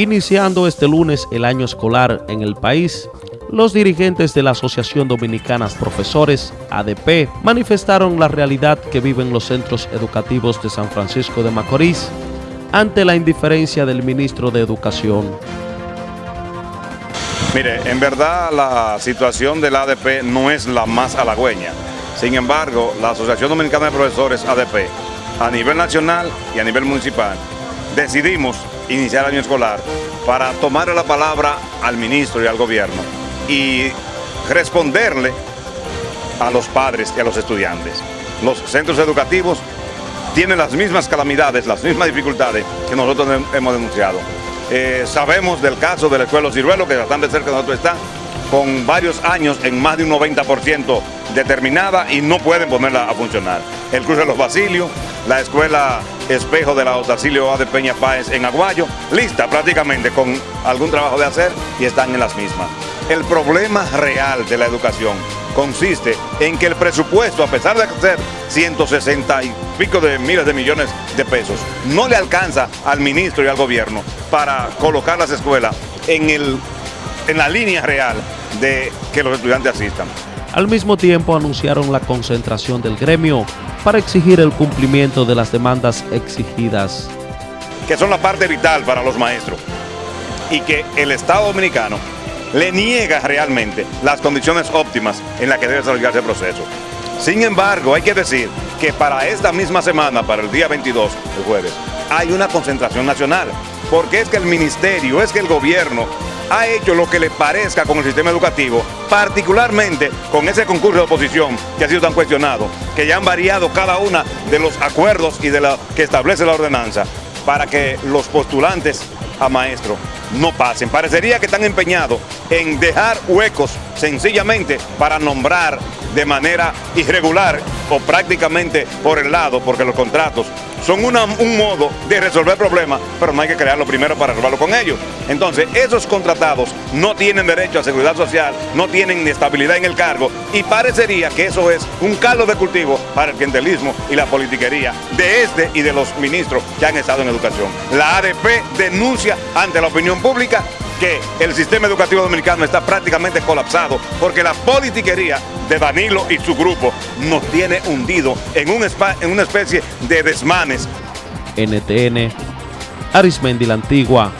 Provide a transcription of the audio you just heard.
Iniciando este lunes el año escolar en el país, los dirigentes de la Asociación Dominicana Profesores, ADP, manifestaron la realidad que viven los centros educativos de San Francisco de Macorís ante la indiferencia del ministro de Educación. Mire, en verdad la situación del ADP no es la más halagüeña. Sin embargo, la Asociación Dominicana de Profesores, ADP, a nivel nacional y a nivel municipal, decidimos iniciar el año escolar para tomar la palabra al ministro y al gobierno y responderle a los padres y a los estudiantes. Los centros educativos tienen las mismas calamidades, las mismas dificultades que nosotros hemos denunciado. Eh, sabemos del caso de la Escuela Ciruelo, que bastante cerca de nosotros está, con varios años en más de un 90% determinada y no pueden ponerla a funcionar. El Cruz de los Basilios, la Escuela Espejo de la Otacilio A de Peña Páez en Aguayo, lista prácticamente con algún trabajo de hacer y están en las mismas. El problema real de la educación consiste en que el presupuesto, a pesar de ser 160 y pico de miles de millones de pesos, no le alcanza al ministro y al gobierno para colocar las escuelas en, el, en la línea real de que los estudiantes asistan. Al mismo tiempo anunciaron la concentración del gremio para exigir el cumplimiento de las demandas exigidas. Que son la parte vital para los maestros y que el Estado Dominicano le niega realmente las condiciones óptimas en las que debe desarrollarse el proceso. Sin embargo, hay que decir que para esta misma semana, para el día 22, el jueves, hay una concentración nacional, porque es que el ministerio, es que el gobierno ha hecho lo que le parezca con el sistema educativo, particularmente con ese concurso de oposición que ha sido tan cuestionado, que ya han variado cada una de los acuerdos y de la que establece la ordenanza para que los postulantes a maestro no pasen. Parecería que están empeñados en dejar huecos sencillamente para nombrar de manera irregular o prácticamente por el lado, porque los contratos son un modo de resolver problemas, pero no hay que crearlo primero para resolverlo con ellos. Entonces, esos contratados no tienen derecho a seguridad social, no tienen estabilidad en el cargo y parecería que eso es un caldo de cultivo para el clientelismo y la politiquería de este y de los ministros que han estado en educación. La ADP denuncia ante la opinión pública que el sistema educativo dominicano está prácticamente colapsado porque la politiquería de Danilo y su grupo nos tiene hundido en, en una especie de desmanes. NTN, Arismendi la Antigua,